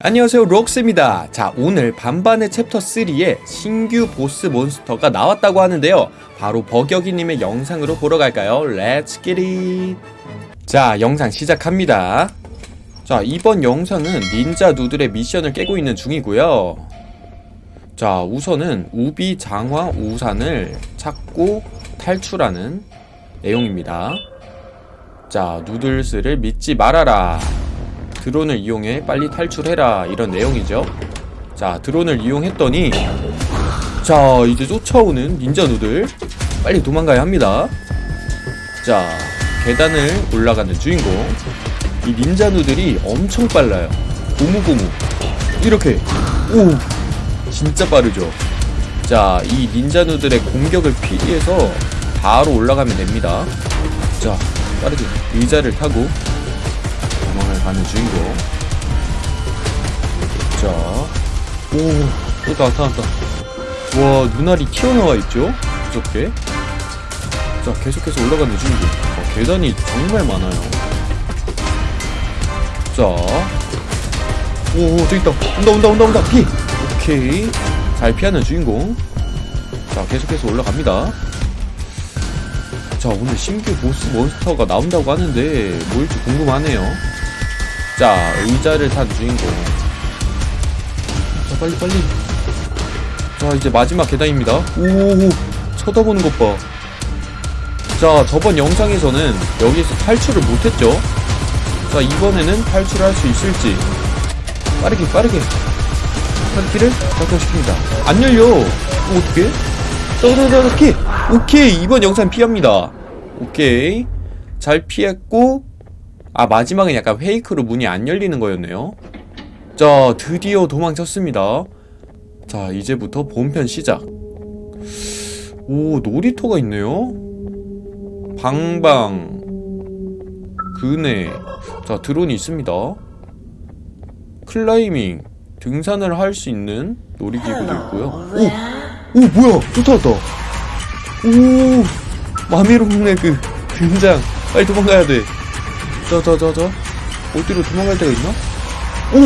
안녕하세요 록스입니다. 자 오늘 반반의 챕터 3에 신규 보스 몬스터가 나왔다고 하는데요. 바로 버격이님의 영상으로 보러 갈까요? Let's get it 자 영상 시작합니다. 자 이번 영상은 닌자 누들의 미션을 깨고 있는 중이고요. 자 우선은 우비 장화 우산을 찾고 탈출하는 내용입니다. 자 누들스를 믿지 말아라 드론을 이용해 빨리 탈출해라 이런 내용이죠. 자 드론을 이용했더니 자 이제 쫓아오는 닌자 누들 빨리 도망가야 합니다. 자 계단을 올라가는 주인공. 이 닌자 누들이 엄청 빨라요. 고무고무. 이렇게. 오 진짜 빠르죠. 자 이 닌자 누들의 공격을 피해서 바로 올라가면 됩니다. 자 빠르게 의자를 타고 도망을 가는 주인공 자, 오, 또 나타났다. 와, 눈알이 튀어나와 있죠? 무섭게. 자, 계속해서 올라가는 주인공. 어, 계단이 정말 많아요. 자, 오, 오, 저기 있다. 온다, 온다, 온다, 온다. 피! 오케이. 잘 피하는 주인공. 자, 계속해서 올라갑니다. 자, 오늘 신규 보스 몬스터가 나온다고 하는데, 뭘지 궁금하네요. 자 의자를 탄 주인공. 자 빨리 빨리. 자 이제 마지막 계단입니다. 오 쳐다보는 것봐자 저번 영상에서는 여기에서 탈출을 못했죠? 자 이번에는 탈출할 수 있을지. 빠르게 빠르게. 탈길을 작동시킵니다. 안 열려. 오, 어떡해 떠르르르키 오케이. 이번 영상 피합니다. 오케이. 잘 피했고 아 마지막은 약간 페이크로 문이 안 열리는 거였네요. 자 드디어 도망쳤습니다. 자 이제부터 본편 시작. 오 놀이터가 있네요. 방방. 그네. 자 드론이 있습니다. 클라이밍. 등산을 할 수 있는 놀이기구도 있고요. 오! 오 뭐야 쫓아왔다 오 마미롱네 그 등장 빨리 도망가야 돼 자자자자 어디로 도망갈 데가 있나? 오!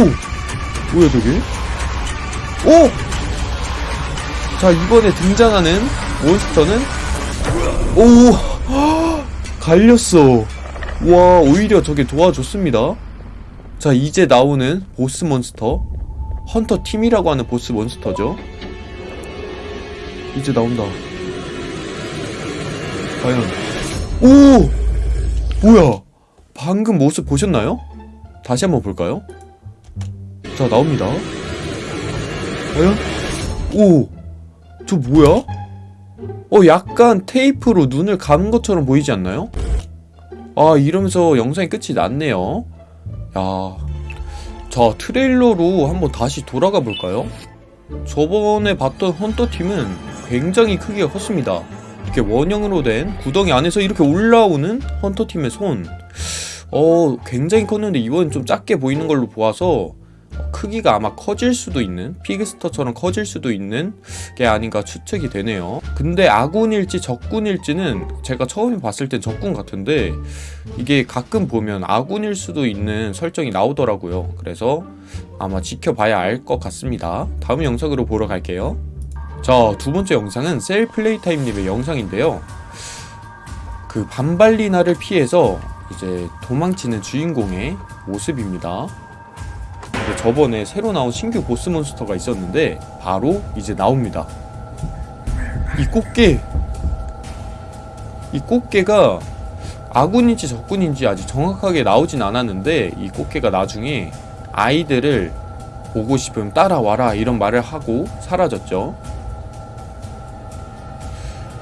뭐야 저게? 오! 자 이번에 등장하는 몬스터는 오! 갈렸어 와 오히려 저게 도와줬습니다 자 이제 나오는 보스 몬스터 헌터 팀이라고 하는 보스 몬스터죠 이제 나온다 과연 오! 뭐야 방금 모습 보셨나요? 다시 한번 볼까요? 자 나옵니다 과연? 오! 저 뭐야? 어 약간 테이프로 눈을 감은 것처럼 보이지 않나요? 아 이러면서 영상이 끝이 났네요 야... 자 트레일러로 한번 다시 돌아가 볼까요? 저번에 봤던 헌터팀은 굉장히 크기가 컸습니다. 이렇게 원형으로 된 구덩이 안에서 이렇게 올라오는 헌터팀의 손. 어, 굉장히 컸는데 이번엔 좀 작게 보이는 걸로 보아서 크기가 아마 커질 수도 있는 피그스터처럼 커질 수도 있는 게 아닌가 추측이 되네요. 근데 아군일지 적군일지는 제가 처음에 봤을 땐 적군 같은데 이게 가끔 보면 아군일 수도 있는 설정이 나오더라고요. 그래서 아마 지켜봐야 알 것 같습니다. 다음 영상으로 보러 갈게요 자 두번째 영상은 셀 플레이 타임님의 영상인데요. 그 반발리나를 피해서 이제 도망치는 주인공의 모습입니다. 저번에 새로 나온 신규 보스 몬스터가 있었는데 바로 이제 나옵니다. 이 꽃게 이 꽃게가 아군인지 적군인지 아직 정확하게 나오진 않았는데 이 꽃게가 나중에 아이들을 보고 싶으면 따라와라 이런 말을 하고 사라졌죠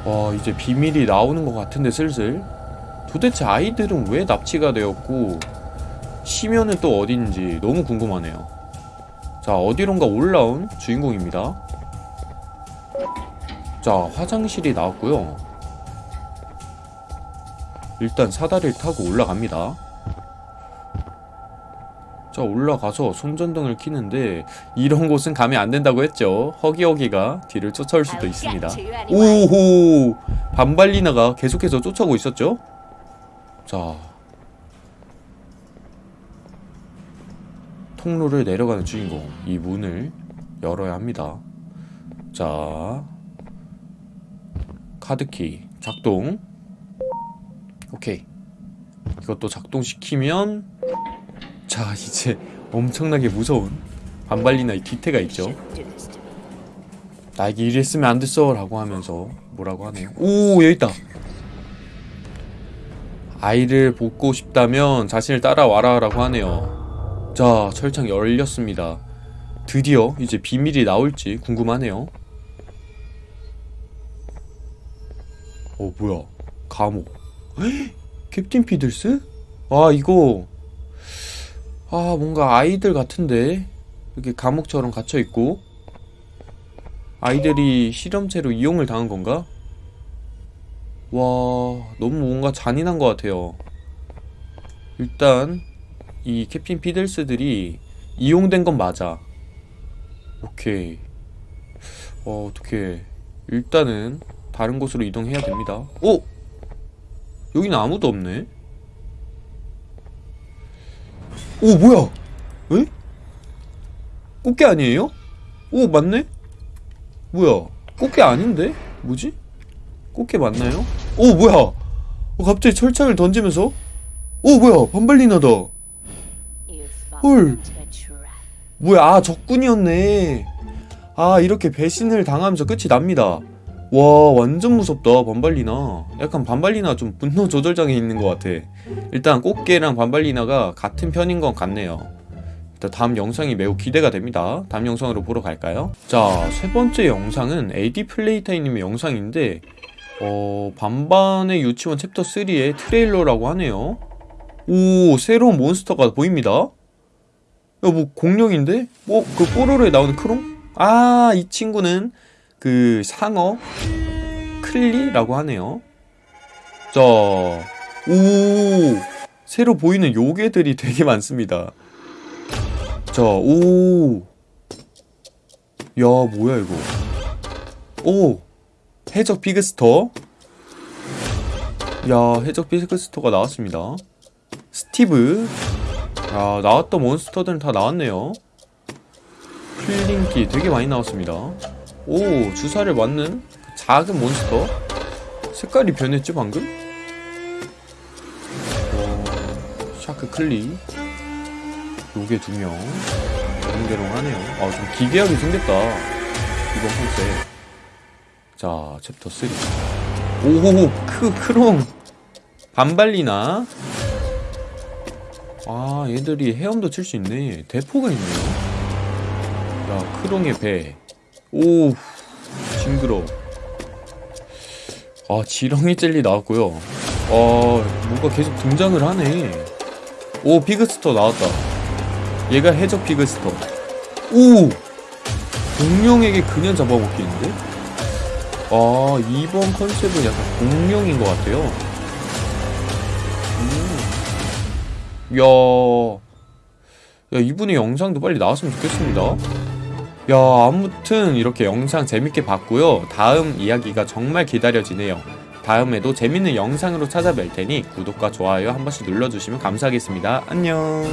와 이제 비밀이 나오는 것 같은데 슬슬. 도대체 아이들은 왜 납치가 되었고 시면은 또 어딘지 너무 궁금하네요. 자 어디론가 올라온 주인공입니다. 자 화장실이 나왔고요. 일단 사다리를 타고 올라갑니다 자 올라가서 손전등을 키는데 이런 곳은 가면 안 된다고 했죠. 허기허기가 뒤를 쫓아올 수도 있습니다. 오호 반발리나가 계속해서 쫓아오고 있었죠? 자. 통로를 내려가는 주인공 이 문을 열어야 합니다. 자. 카드키 작동. 오케이. 이것도 작동시키면 자 이제 엄청나게 무서운 반발리나의 뒤태가 있죠. 나에게 이랬으면 안 됐어 라고 하면서 뭐라고 하네요. 오 여기 있다. 아이를 보고 싶다면 자신을 따라와라 라고 하네요. 자 철창 열렸습니다. 드디어 이제 비밀이 나올지 궁금하네요. 어 뭐야? 감옥. 헉, Captain Fiddles? 아 이거 아 뭔가 아이들 같은데 이렇게 감옥처럼 갇혀있고 아이들이 실험체로 이용을 당한 건가? 와, 너무 뭔가 잔인한 것 같아요. 일단 이 캡틴 피들스들이 이용된 건 맞아. 오케이. 어, 어떻게 일단은 다른 곳으로 이동해야 됩니다. 오! 여기는 아무도 없네. 오, 뭐야? 에? 꽃게 아니에요? 오, 맞네? 뭐야? 꽃게 아닌데? 뭐지? 꽃게 맞나요? 오 뭐야? 어, 갑자기 철창을 던지면서? 오 뭐야? 반발리나다. 헐. 뭐야? 아 적군이었네. 아 이렇게 배신을 당하면서 끝이 납니다. 와 완전 무섭다 반발리나. 약간 반발리나 좀 분노 조절장애 있는 것 같아. 일단 꽃게랑 반발리나가 같은 편인 것 같네요. 일단 다음 영상이 매우 기대가 됩니다. 다음 영상으로 보러 갈까요? 자, 세 번째 영상은 AD 플레이타이님의 영상인데 어, 반반의 유치원 챕터 3의 트레일러라고 하네요. 오, 새로운 몬스터가 보입니다. 야, 뭐 공룡인데? 어, 그 뽀로로에 나오는 크롱? 아, 이 친구는 그 상어 클리라고 하네요. 자, 오, 새로 보이는 요괴들이 되게 많습니다. 자, 오. 야, 뭐야, 이거. 오. 해적 비그스터. 야, 해적 비그스터가 나왔습니다. 스티브. 야, 나왔던 몬스터들은 다 나왔네요. 필링기 되게 많이 나왔습니다. 오, 주사를 맞는 그 작은 몬스터. 색깔이 변했죠, 방금? 어, 샤크 클리. 요게 두 명. 대롱대롱하네요. 아, 좀 기괴하게 생겼다. 이번 컨셉. 자, 챕터 3. 오, 크, 크롱. 반발리나. 아, 얘들이 헤엄도 칠 수 있네. 대포가 있네요. 야, 크롱의 배. 오, 징그러. 아, 지렁이 젤리 나왔고요. 아, 뭔가 계속 등장을 하네. 오, 비그스터 나왔다. 얘가 해적 비그스터. 오! 공룡에게 그냥 잡아먹기인데? 아, 이번 컨셉은 약간 공룡인 것 같아요. 음. 야, 야, 이분의 영상도 빨리 나왔으면 좋겠습니다. 야, 아무튼 이렇게 영상 재밌게 봤고요. 다음 이야기가 정말 기다려지네요. 다음에도 재밌는 영상으로 찾아뵐 테니 구독과 좋아요 한 번씩 눌러주시면 감사하겠습니다. 안녕.